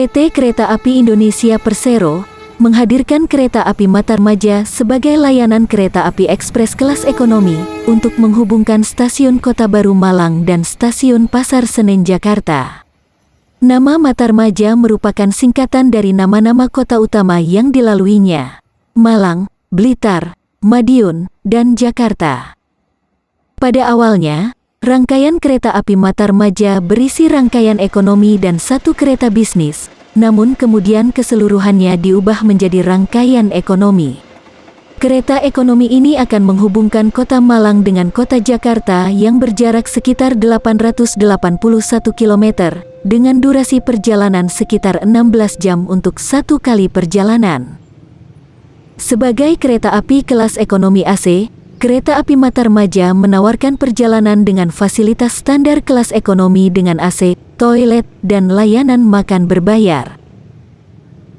PT Kereta Api Indonesia Persero menghadirkan kereta api Matarmaja sebagai layanan kereta api ekspres kelas ekonomi untuk menghubungkan stasiun Kota Baru Malang dan stasiun Pasar Senen Jakarta. Nama Matarmaja merupakan singkatan dari nama-nama kota utama yang dilaluinya, Malang, Blitar, Madiun, dan Jakarta. Pada awalnya, rangkaian kereta api Matarmaja berisi rangkaian ekonomi dan satu kereta bisnis, namun kemudian keseluruhannya diubah menjadi rangkaian ekonomi. Kereta ekonomi ini akan menghubungkan kota Malang dengan kota Jakarta yang berjarak sekitar 881 km, dengan durasi perjalanan sekitar 16 jam untuk satu kali perjalanan. Sebagai kereta api kelas ekonomi AC, kereta api Matarmaja menawarkan perjalanan dengan fasilitas standar kelas ekonomi dengan AC, toilet, dan layanan makan berbayar.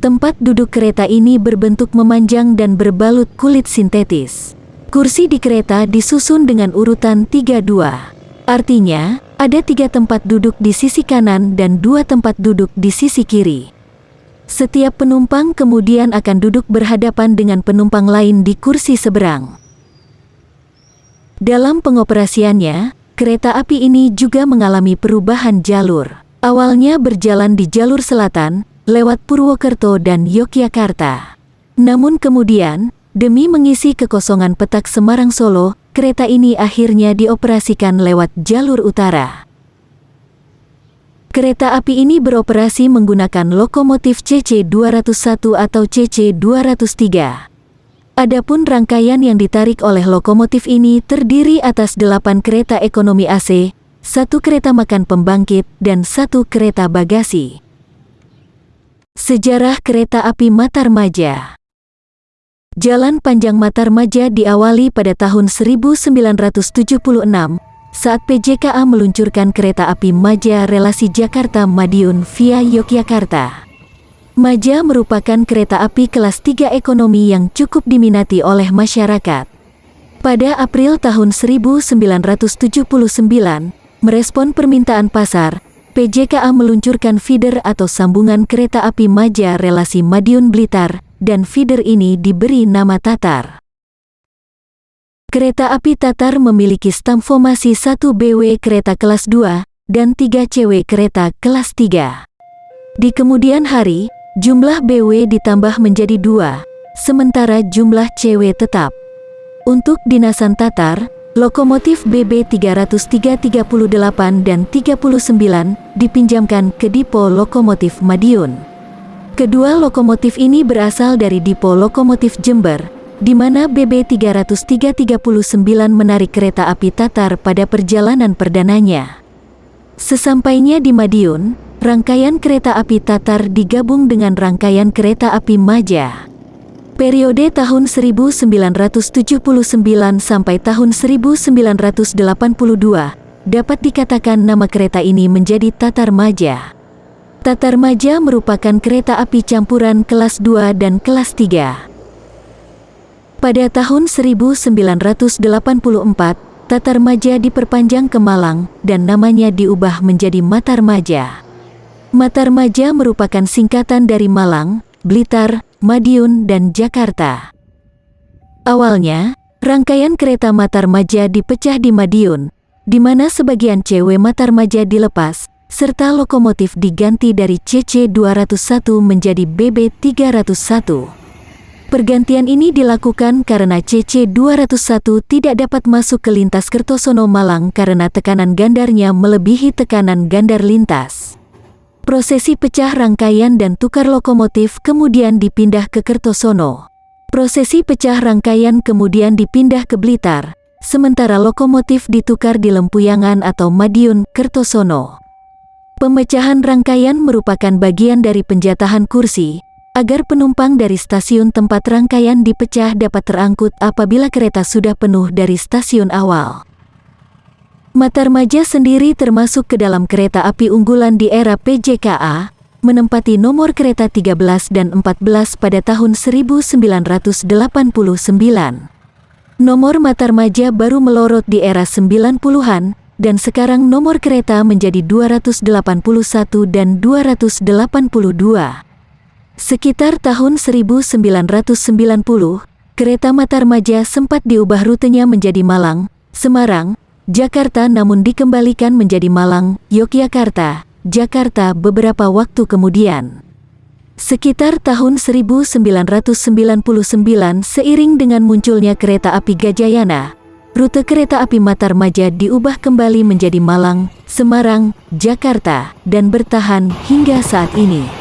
Tempat duduk kereta ini berbentuk memanjang dan berbalut kulit sintetis. Kursi di kereta disusun dengan urutan 3-2. Artinya, ada tiga tempat duduk di sisi kanan dan dua tempat duduk di sisi kiri. Setiap penumpang kemudian akan duduk berhadapan dengan penumpang lain di kursi seberang. Dalam pengoperasiannya, Kereta api ini juga mengalami perubahan jalur. Awalnya berjalan di jalur selatan, lewat Purwokerto dan Yogyakarta. Namun kemudian, demi mengisi kekosongan petak Semarang Solo, kereta ini akhirnya dioperasikan lewat jalur utara. Kereta api ini beroperasi menggunakan lokomotif CC201 atau CC203. Adapun rangkaian yang ditarik oleh lokomotif ini terdiri atas delapan kereta ekonomi AC, satu kereta makan pembangkit, dan satu kereta bagasi. Sejarah Kereta Api Matarmaja Jalan Panjang Matarmaja diawali pada tahun 1976 saat PJKA meluncurkan kereta api Maja relasi Jakarta-Madiun via Yogyakarta. Maja merupakan kereta api kelas 3 ekonomi yang cukup diminati oleh masyarakat. Pada April tahun 1979, merespon permintaan pasar, PJKA meluncurkan feeder atau sambungan kereta api Maja relasi Madiun Blitar, dan feeder ini diberi nama Tatar. Kereta api Tatar memiliki stam formasi 1 BW kereta kelas 2 dan 3 CW kereta kelas 3. Di kemudian hari, Jumlah BW ditambah menjadi dua, sementara jumlah CW tetap. Untuk dinasan Tatar, lokomotif BB 338 dan 39 dipinjamkan ke Dipo Lokomotif Madiun. Kedua lokomotif ini berasal dari Dipo Lokomotif Jember, di mana BB 339 menarik kereta api Tatar pada perjalanan perdananya. Sesampainya di Madiun, rangkaian kereta api Tatar digabung dengan rangkaian kereta api Maja. Periode tahun 1979 sampai tahun 1982, dapat dikatakan nama kereta ini menjadi Tatar Maja. Tatar Maja merupakan kereta api campuran kelas 2 dan kelas 3. Pada tahun 1984, Tatar Maja diperpanjang ke Malang dan namanya diubah menjadi Matar Maja. Matarmaja merupakan singkatan dari Malang, Blitar, Madiun, dan Jakarta. Awalnya, rangkaian kereta Matarmaja dipecah di Madiun, di mana sebagian CW Matarmaja dilepas, serta lokomotif diganti dari CC201 menjadi BB301. Pergantian ini dilakukan karena CC201 tidak dapat masuk ke lintas Kertosono Malang karena tekanan gandarnya melebihi tekanan gandar lintas. Prosesi pecah rangkaian dan tukar lokomotif kemudian dipindah ke Kertosono. Prosesi pecah rangkaian kemudian dipindah ke Blitar, sementara lokomotif ditukar di Lempuyangan atau Madiun, Kertosono. Pemecahan rangkaian merupakan bagian dari penjatahan kursi, agar penumpang dari stasiun tempat rangkaian dipecah dapat terangkut apabila kereta sudah penuh dari stasiun awal. Matarmaja sendiri termasuk ke dalam kereta api unggulan di era PJKA, menempati nomor kereta 13 dan 14 pada tahun 1989. Nomor Matarmaja baru melorot di era 90-an, dan sekarang nomor kereta menjadi 281 dan 282. Sekitar tahun 1990, kereta Matarmaja sempat diubah rutenya menjadi Malang, Semarang, Jakarta namun dikembalikan menjadi Malang, Yogyakarta, Jakarta beberapa waktu kemudian. Sekitar tahun 1999 seiring dengan munculnya kereta api Gajayana, rute kereta api Matarmaja diubah kembali menjadi Malang, Semarang, Jakarta, dan bertahan hingga saat ini.